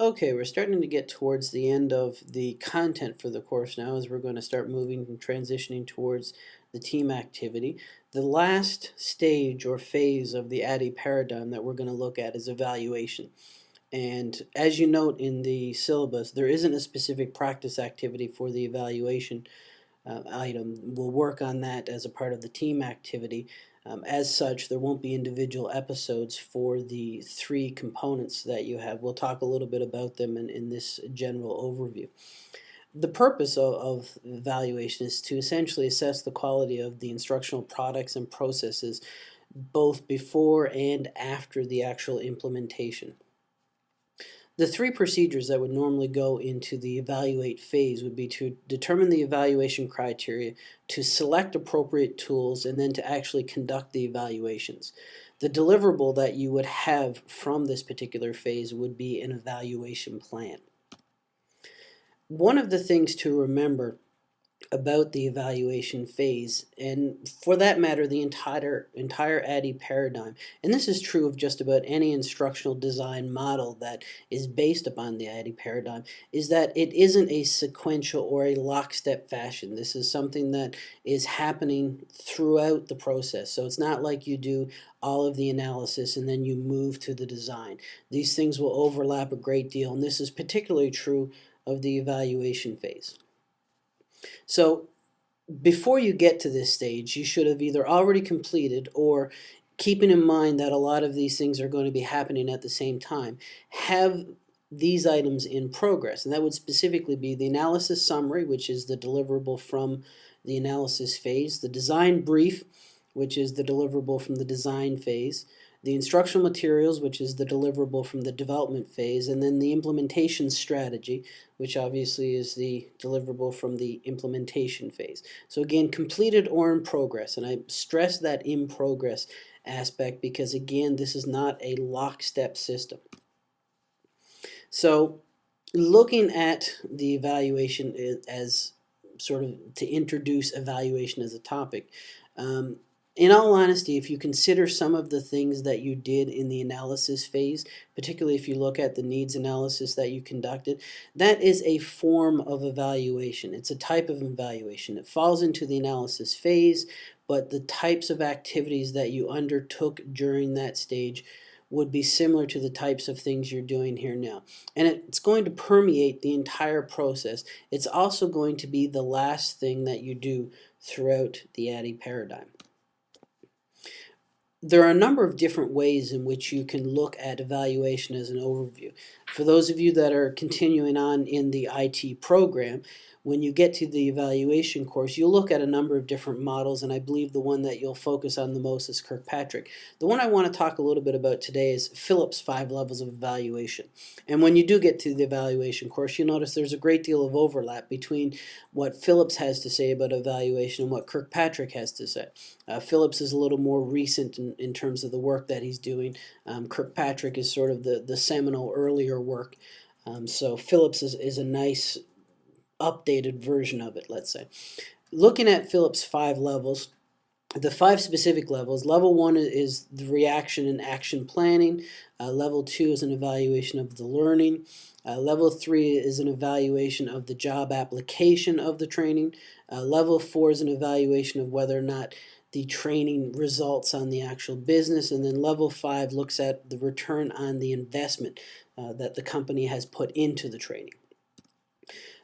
Okay, we're starting to get towards the end of the content for the course now as we're going to start moving and transitioning towards the team activity. The last stage or phase of the ADDIE paradigm that we're going to look at is evaluation. And as you note in the syllabus, there isn't a specific practice activity for the evaluation uh, item. We'll work on that as a part of the team activity. Um, as such, there won't be individual episodes for the three components that you have. We'll talk a little bit about them in, in this general overview. The purpose of, of evaluation is to essentially assess the quality of the instructional products and processes both before and after the actual implementation. The three procedures that would normally go into the evaluate phase would be to determine the evaluation criteria, to select appropriate tools, and then to actually conduct the evaluations. The deliverable that you would have from this particular phase would be an evaluation plan. One of the things to remember about the evaluation phase and for that matter the entire entire ADDIE paradigm. And this is true of just about any instructional design model that is based upon the ADDIE paradigm is that it isn't a sequential or a lockstep fashion. This is something that is happening throughout the process. So it's not like you do all of the analysis and then you move to the design. These things will overlap a great deal and this is particularly true of the evaluation phase so before you get to this stage, you should have either already completed or keeping in mind that a lot of these things are going to be happening at the same time, have these items in progress. And that would specifically be the analysis summary, which is the deliverable from the analysis phase, the design brief, which is the deliverable from the design phase, the instructional materials, which is the deliverable from the development phase, and then the implementation strategy, which obviously is the deliverable from the implementation phase. So again, completed or in progress, and I stress that in progress aspect because again, this is not a lockstep system. So looking at the evaluation as sort of to introduce evaluation as a topic, um, in all honesty, if you consider some of the things that you did in the analysis phase, particularly if you look at the needs analysis that you conducted, that is a form of evaluation. It's a type of evaluation. It falls into the analysis phase, but the types of activities that you undertook during that stage would be similar to the types of things you're doing here now. And it's going to permeate the entire process. It's also going to be the last thing that you do throughout the ADDIE paradigm there are a number of different ways in which you can look at evaluation as an overview. For those of you that are continuing on in the IT program, when you get to the evaluation course, you'll look at a number of different models, and I believe the one that you'll focus on the most is Kirkpatrick. The one I want to talk a little bit about today is Phillips' five levels of evaluation. And when you do get to the evaluation course, you'll notice there's a great deal of overlap between what Phillips has to say about evaluation and what Kirkpatrick has to say. Uh, Phillips is a little more recent in, in terms of the work that he's doing. Um, Kirkpatrick is sort of the, the seminal earlier work. Um, so Phillips is, is a nice updated version of it, let's say. Looking at Phillips' five levels, the five specific levels, level one is the reaction and action planning. Uh, level two is an evaluation of the learning. Uh, level three is an evaluation of the job application of the training. Uh, level four is an evaluation of whether or not the training results on the actual business. And then level five looks at the return on the investment uh, that the company has put into the training.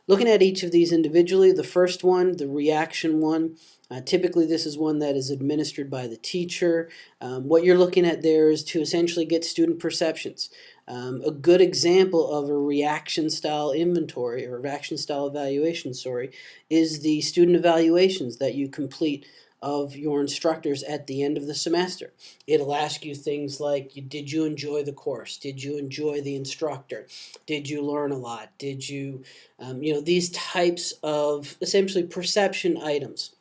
Looking at each of these individually, the first one, the reaction one, uh, typically this is one that is administered by the teacher. Um, what you're looking at there is to essentially get student perceptions. Um, a good example of a reaction style inventory or reaction style evaluation, sorry, is the student evaluations that you complete of your instructors at the end of the semester. It'll ask you things like, did you enjoy the course? Did you enjoy the instructor? Did you learn a lot? Did you, um, you know, these types of essentially perception items.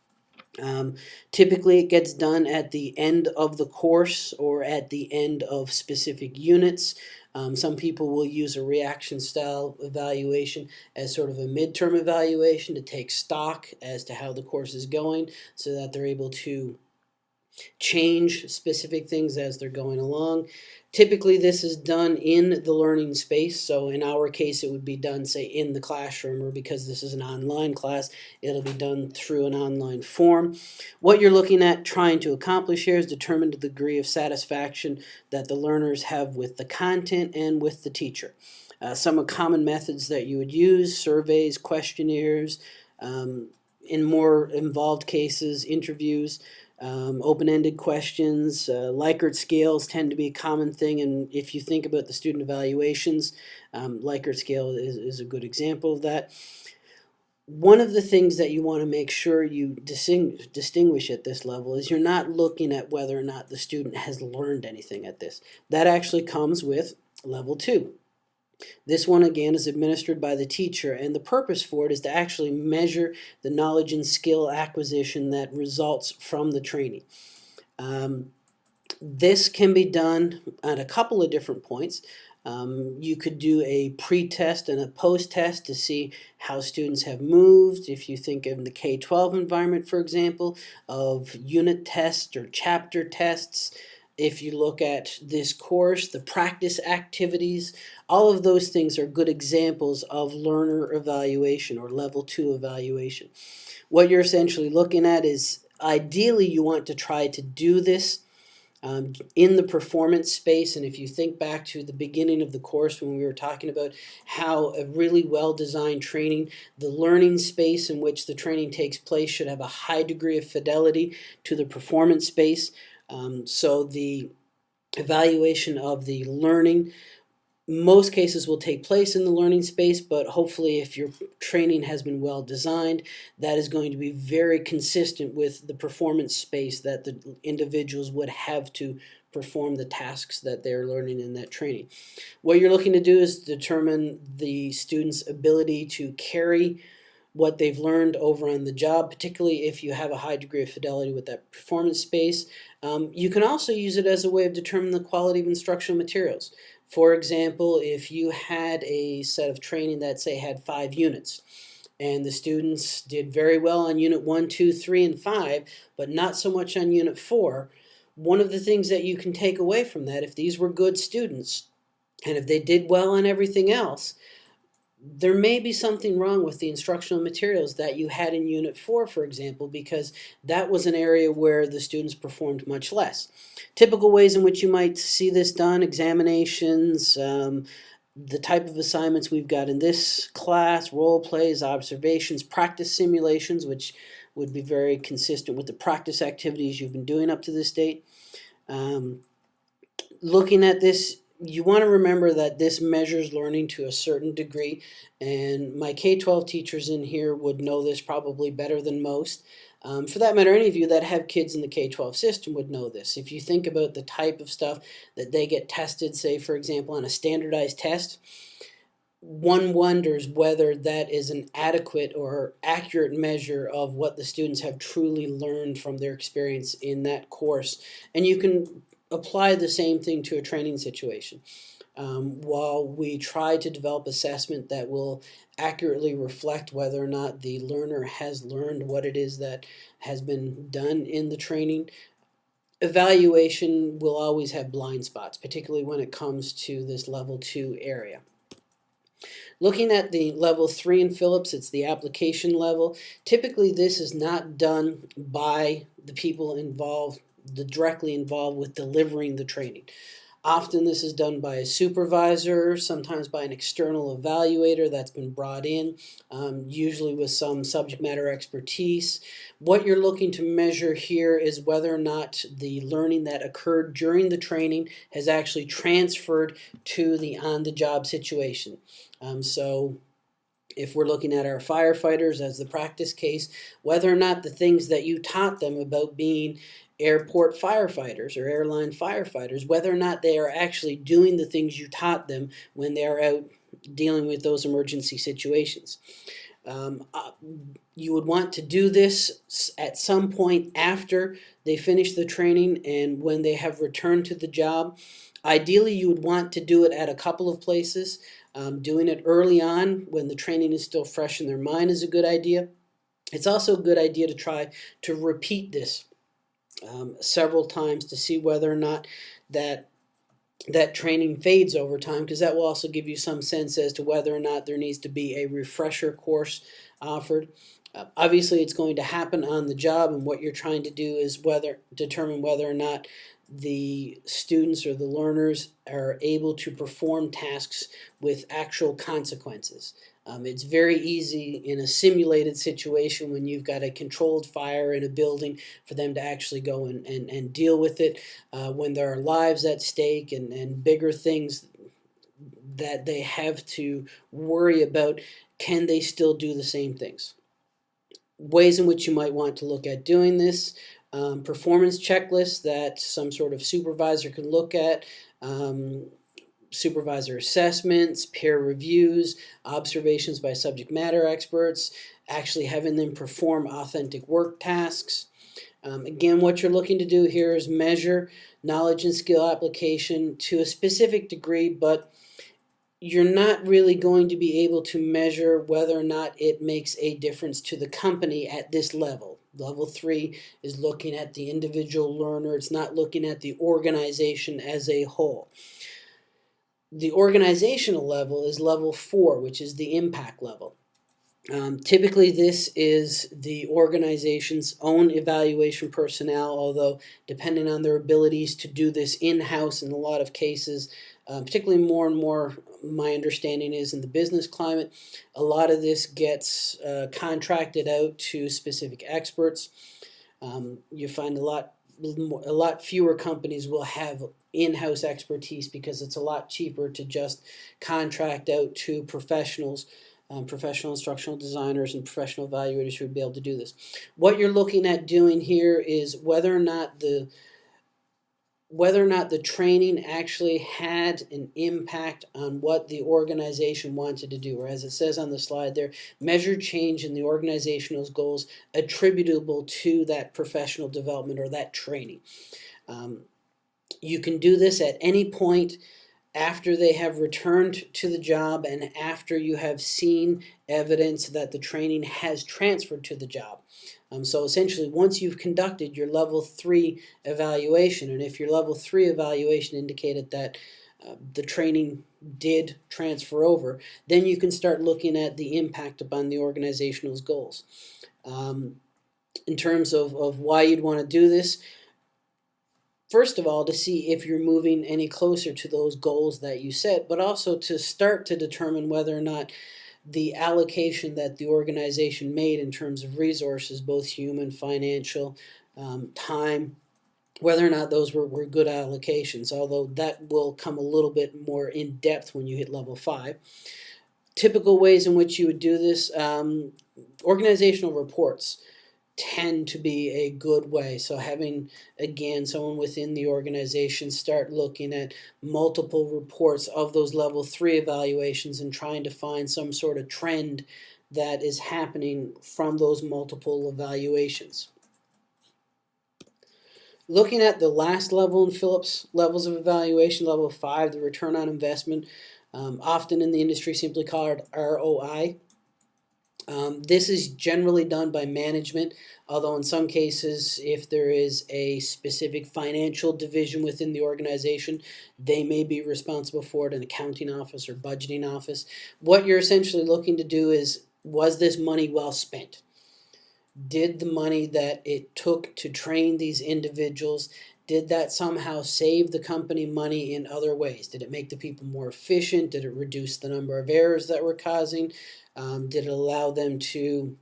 Um, typically it gets done at the end of the course or at the end of specific units. Um, some people will use a reaction style evaluation as sort of a midterm evaluation to take stock as to how the course is going so that they're able to change specific things as they're going along. Typically, this is done in the learning space. So in our case, it would be done, say, in the classroom, or because this is an online class, it'll be done through an online form. What you're looking at trying to accomplish here is determine the degree of satisfaction that the learners have with the content and with the teacher. Uh, some common methods that you would use, surveys, questionnaires, um, in more involved cases, interviews, um, open-ended questions, uh, Likert scales tend to be a common thing, and if you think about the student evaluations, um, Likert scale is, is a good example of that. One of the things that you want to make sure you distinguish at this level is you're not looking at whether or not the student has learned anything at this. That actually comes with level two. This one again is administered by the teacher and the purpose for it is to actually measure the knowledge and skill acquisition that results from the training. Um, this can be done at a couple of different points. Um, you could do a pre-test and a post-test to see how students have moved. If you think of the K-12 environment, for example, of unit tests or chapter tests, if you look at this course, the practice activities, all of those things are good examples of learner evaluation or level two evaluation. What you're essentially looking at is ideally you want to try to do this um, in the performance space. And if you think back to the beginning of the course when we were talking about how a really well-designed training, the learning space in which the training takes place should have a high degree of fidelity to the performance space. Um, so the evaluation of the learning most cases will take place in the learning space, but hopefully if your training has been well designed, that is going to be very consistent with the performance space that the individuals would have to perform the tasks that they're learning in that training. What you're looking to do is determine the student's ability to carry what they've learned over on the job, particularly if you have a high degree of fidelity with that performance space. Um, you can also use it as a way of determining the quality of instructional materials. For example, if you had a set of training that say had five units, and the students did very well on unit one, two, three, and five, but not so much on unit four, one of the things that you can take away from that, if these were good students, and if they did well on everything else, there may be something wrong with the instructional materials that you had in Unit 4, for example, because that was an area where the students performed much less. Typical ways in which you might see this done, examinations, um, the type of assignments we've got in this class, role plays, observations, practice simulations, which would be very consistent with the practice activities you've been doing up to this date. Um, looking at this you want to remember that this measures learning to a certain degree, and my K-12 teachers in here would know this probably better than most. Um, for that matter, any of you that have kids in the K-12 system would know this. If you think about the type of stuff that they get tested, say, for example, on a standardized test, one wonders whether that is an adequate or accurate measure of what the students have truly learned from their experience in that course. And you can apply the same thing to a training situation. Um, while we try to develop assessment that will accurately reflect whether or not the learner has learned what it is that has been done in the training, evaluation will always have blind spots, particularly when it comes to this level two area. Looking at the level three in Phillips, it's the application level. Typically this is not done by the people involved directly involved with delivering the training. Often this is done by a supervisor, sometimes by an external evaluator that's been brought in, um, usually with some subject matter expertise. What you're looking to measure here is whether or not the learning that occurred during the training has actually transferred to the on-the-job situation. Um, so if we're looking at our firefighters as the practice case, whether or not the things that you taught them about being airport firefighters or airline firefighters, whether or not they are actually doing the things you taught them when they're out dealing with those emergency situations. Um, uh, you would want to do this at some point after they finish the training and when they have returned to the job. Ideally, you would want to do it at a couple of places. Um, doing it early on when the training is still fresh in their mind is a good idea. It's also a good idea to try to repeat this um, several times to see whether or not that that training fades over time because that will also give you some sense as to whether or not there needs to be a refresher course offered. Uh, obviously, it's going to happen on the job, and what you're trying to do is whether determine whether or not the students or the learners are able to perform tasks with actual consequences. Um, it's very easy in a simulated situation when you've got a controlled fire in a building for them to actually go and, and, and deal with it. Uh, when there are lives at stake and, and bigger things that they have to worry about, can they still do the same things? Ways in which you might want to look at doing this um, performance checklists that some sort of supervisor can look at, um, supervisor assessments, peer reviews, observations by subject matter experts, actually having them perform authentic work tasks. Um, again, what you're looking to do here is measure knowledge and skill application to a specific degree, but you're not really going to be able to measure whether or not it makes a difference to the company at this level. Level three is looking at the individual learner. It's not looking at the organization as a whole. The organizational level is level four, which is the impact level. Um, typically, this is the organization's own evaluation personnel, although depending on their abilities to do this in-house in a lot of cases, uh, particularly more and more my understanding is in the business climate, a lot of this gets uh, contracted out to specific experts. Um, you find a lot a lot fewer companies will have in-house expertise because it's a lot cheaper to just contract out to professionals um, professional instructional designers and professional evaluators who would be able to do this. What you're looking at doing here is whether or not the whether or not the training actually had an impact on what the organization wanted to do, or as it says on the slide there, measure change in the organizational goals attributable to that professional development or that training. Um, you can do this at any point after they have returned to the job and after you have seen evidence that the training has transferred to the job. Um, so essentially, once you've conducted your level three evaluation, and if your level three evaluation indicated that uh, the training did transfer over, then you can start looking at the impact upon the organizational's goals. Um, in terms of, of why you'd want to do this, first of all, to see if you're moving any closer to those goals that you set, but also to start to determine whether or not the allocation that the organization made in terms of resources, both human, financial, um, time, whether or not those were, were good allocations, although that will come a little bit more in depth when you hit level five. Typical ways in which you would do this, um, organizational reports tend to be a good way. So having, again, someone within the organization start looking at multiple reports of those level three evaluations and trying to find some sort of trend that is happening from those multiple evaluations. Looking at the last level in Phillips levels of evaluation, level five, the return on investment, um, often in the industry simply called ROI. Um, this is generally done by management, although in some cases, if there is a specific financial division within the organization, they may be responsible for it, an accounting office or budgeting office. What you're essentially looking to do is, was this money well spent? Did the money that it took to train these individuals did that somehow save the company money in other ways? Did it make the people more efficient? Did it reduce the number of errors that were causing? Um, did it allow them to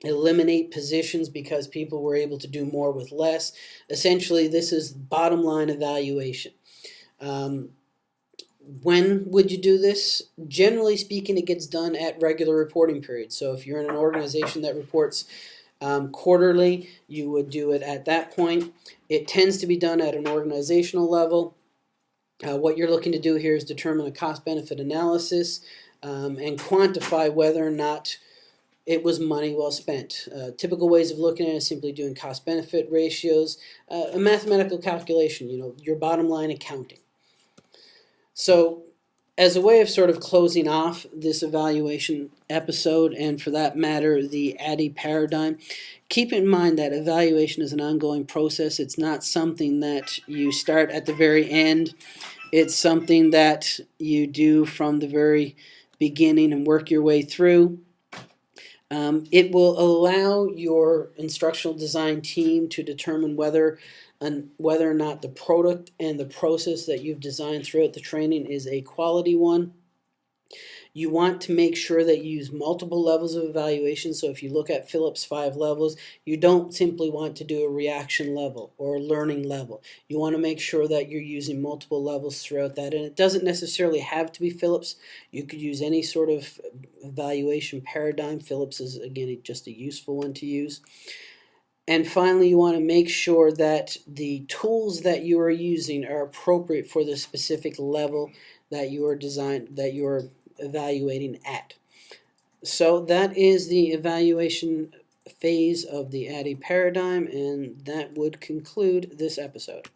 eliminate positions because people were able to do more with less? Essentially, this is bottom line evaluation. Um, when would you do this? Generally speaking, it gets done at regular reporting periods. So if you're in an organization that reports um, quarterly, you would do it at that point. It tends to be done at an organizational level. Uh, what you're looking to do here is determine a cost-benefit analysis um, and quantify whether or not it was money well spent. Uh, typical ways of looking at it is simply doing cost-benefit ratios, uh, a mathematical calculation, you know, your bottom line accounting. So as a way of sort of closing off this evaluation episode, and for that matter, the ADDIE paradigm, keep in mind that evaluation is an ongoing process. It's not something that you start at the very end. It's something that you do from the very beginning and work your way through. Um, it will allow your instructional design team to determine whether and whether or not the product and the process that you've designed throughout the training is a quality one. You want to make sure that you use multiple levels of evaluation. So if you look at Phillips five levels, you don't simply want to do a reaction level or a learning level. You want to make sure that you're using multiple levels throughout that. And it doesn't necessarily have to be Phillips. You could use any sort of evaluation paradigm. Phillips is, again, just a useful one to use. And finally, you want to make sure that the tools that you are using are appropriate for the specific level that you are designed that you are evaluating at. So that is the evaluation phase of the ADDIE paradigm, and that would conclude this episode.